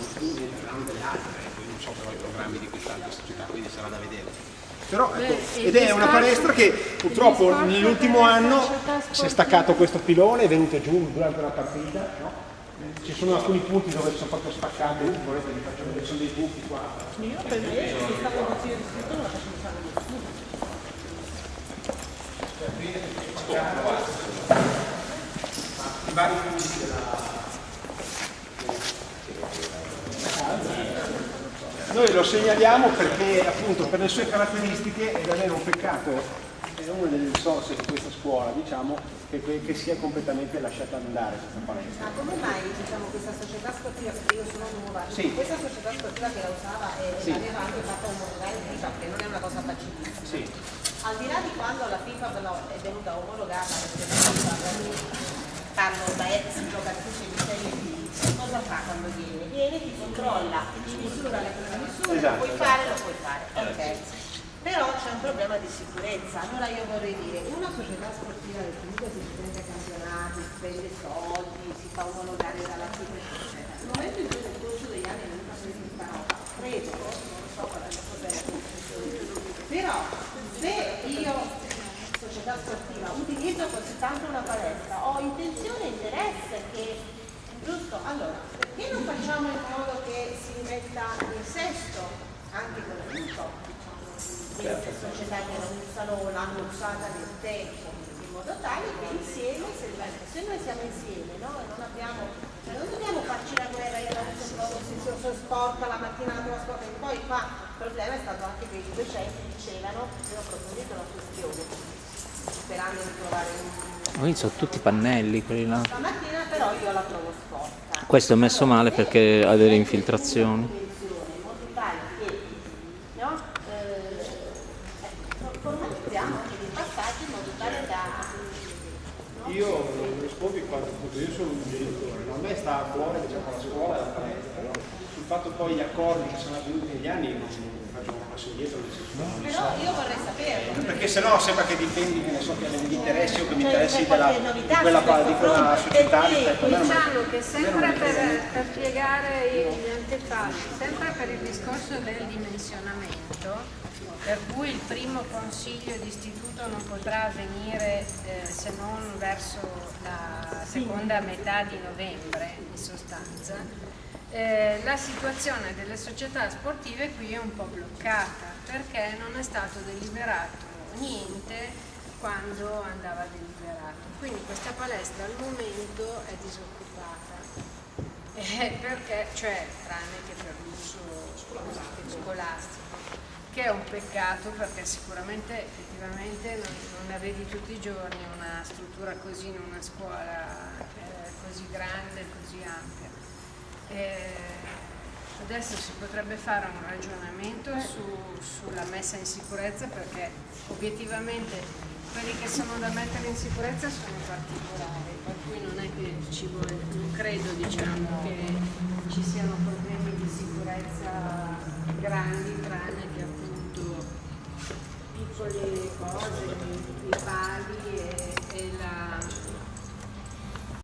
saranno delle altre, poi non so però i programmi di quest'altra società, quindi sarà da vedere. Però, ecco, ed è una palestra che purtroppo nell'ultimo anno si è staccato questo pilone, è venuto giù durante una partita, no? ci sono alcuni punti dove sono proprio staccati, volete vi faccio vedere, sono dei buchi qua. Io per me, se stavo consiglio di scritto, non lo faccio fare nessuno. I vari punti della... Noi lo segnaliamo perché appunto per le sue caratteristiche è davvero un peccato è una delle risorse di questa scuola, diciamo, che, che sia completamente lasciata andare questa palestra. Ma come mai diciamo, questa società sportiva, perché io sono nuova, sì. questa società sportiva che la usava e sì. aveva anche fatto un omologare FIFA, che non è una cosa facilissima. Sì. Al di là di quando la FIFA però è venuta omologata, perché la FIFA parlo da ex giocatrice di Serie B, cosa fa quando viene? Viene, ti controlla, ti misura le cose misure, esatto, puoi fare, lo puoi fare. Ok però c'è un problema di sicurezza. Allora io vorrei dire, una società sportiva che comunque si ai campionati, spende soldi, si fa omologare dalla FIFA, eccetera. Nel momento in cui nel corso degli anni non fa questa roba, credo, non so qual è la cosa però se io società sportiva utilizzo così tanto una palestra, ho intenzione e interesse che giusto? Allora, perché non facciamo in modo che si metta in sesto anche con l'aiuto queste società che non l'hanno usata nel tempo in modo tale che insieme, se, se noi siamo insieme no? non abbiamo, cioè non dobbiamo farci la guerra, io non so si sporca la mattina la sporca e poi qua il problema è stato anche che i docenti dicevano, io ho approfondito la questione, sperando di trovare un... Quindi sono tutti pannelli quelli là. Io la trovo sporca. Questo è messo male perché ha delle infiltrazioni. Io rispondo in quanto io sono un genitore, a me sta a cuore diciamo, la scuola e la palestra, no? Sul fatto poi gli accordi che sono avvenuti negli anni non faccio un passo indietro no, però io vorrei saperlo. Perché sennò sembra che difendi che ne so che gli interessi o che mi interessi della, di quella, di quella società diciamo che sempre per, per spiegare gli antefatti sempre per il discorso del dimensionamento per cui il primo consiglio di istituto non potrà avvenire eh, se non verso la seconda metà di novembre in sostanza, eh, la situazione delle società sportive qui è un po' bloccata perché non è stato deliberato niente quando andava deliberato. Quindi questa palestra al momento è disoccupata, eh, perché, cioè tranne che per l'uso scolastico che è un peccato perché sicuramente effettivamente non, non vedi tutti i giorni una struttura così in una scuola eh, così grande, così ampia. Eh, adesso si potrebbe fare un ragionamento eh. su, sulla messa in sicurezza perché obiettivamente quelli che sono da mettere in sicurezza sono particolari, per cui non è che ci vuole, non credo diciamo, che ci siano problemi di sicurezza grandi, tranne che appunto piccole cose, i pali e, e la